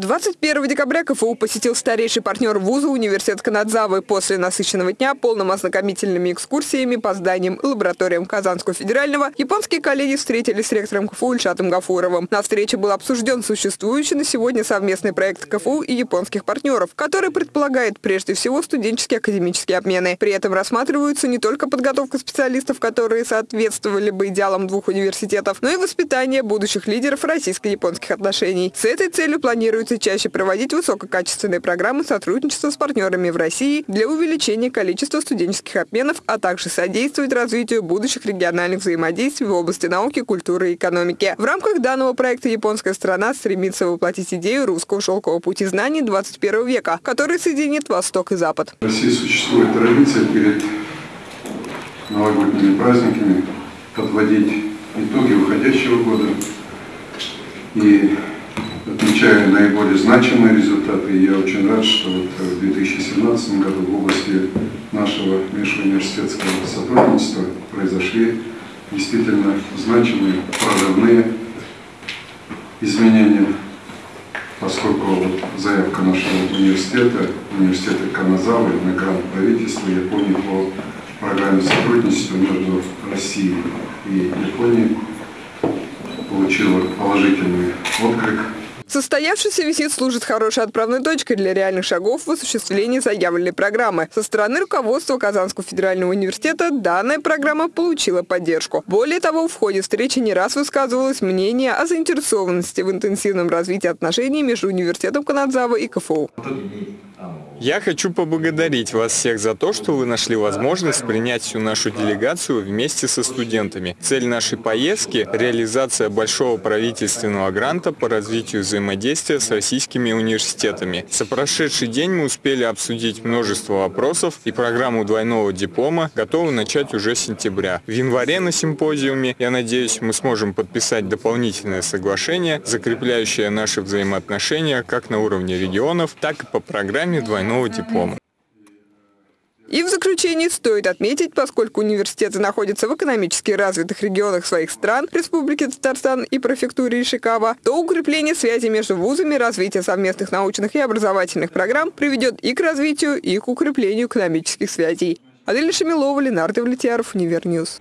21 декабря КФУ посетил старейший партнер вуза университет Канадзавы после насыщенного дня полным ознакомительными экскурсиями по зданиям и лабораториям Казанского федерального. Японские коллеги встретились с ректором КФУ Ильшатом Гафуровым. На встрече был обсужден существующий на сегодня совместный проект КФУ и японских партнеров, который предполагает прежде всего студенческие академические обмены. При этом рассматриваются не только подготовка специалистов, которые соответствовали бы идеалам двух университетов, но и воспитание будущих лидеров российско-японских отношений. С этой целью планируется планируется чаще проводить высококачественные программы сотрудничества с партнерами в России для увеличения количества студенческих обменов, а также содействовать развитию будущих региональных взаимодействий в области науки, культуры и экономики. В рамках данного проекта японская страна стремится воплотить идею русского шелкового пути знаний 21 века, который соединит Восток и Запад. В России существует традиция перед новогодними праздниками подводить итоги уходящего года и отмечаю наиболее значимые результаты. И я очень рад, что вот в 2017 году в области нашего межуниверситетского сотрудничества произошли действительно значимые прорывные изменения, поскольку вот заявка нашего университета, университета Каназавы на грант правительства Японии по программе сотрудничества между Россией и Японией получила положительный отклик Состоявшийся визит служит хорошей отправной точкой для реальных шагов в осуществлении заявленной программы. Со стороны руководства Казанского федерального университета данная программа получила поддержку. Более того, в ходе встречи не раз высказывалось мнение о заинтересованности в интенсивном развитии отношений между университетом Канадзава и КФУ. Я хочу поблагодарить вас всех за то, что вы нашли возможность принять всю нашу делегацию вместе со студентами. Цель нашей поездки – реализация большого правительственного гранта по развитию взаимодействия с российскими университетами. За прошедший день мы успели обсудить множество вопросов, и программу двойного диплома готовы начать уже с сентября. В январе на симпозиуме, я надеюсь, мы сможем подписать дополнительное соглашение, закрепляющее наши взаимоотношения как на уровне регионов, так и по программе двойного выпускного диплома. И в заключении стоит отметить, поскольку университеты находятся в экономически развитых регионах своих стран, Республики Татарстан и префектуре Ишикава, то укрепление связи между вузами, развитие совместных научных и образовательных программ приведет и к развитию, и к укреплению экономических связей. Адель Шамилова, Ленар Давлетьяров, Univer News.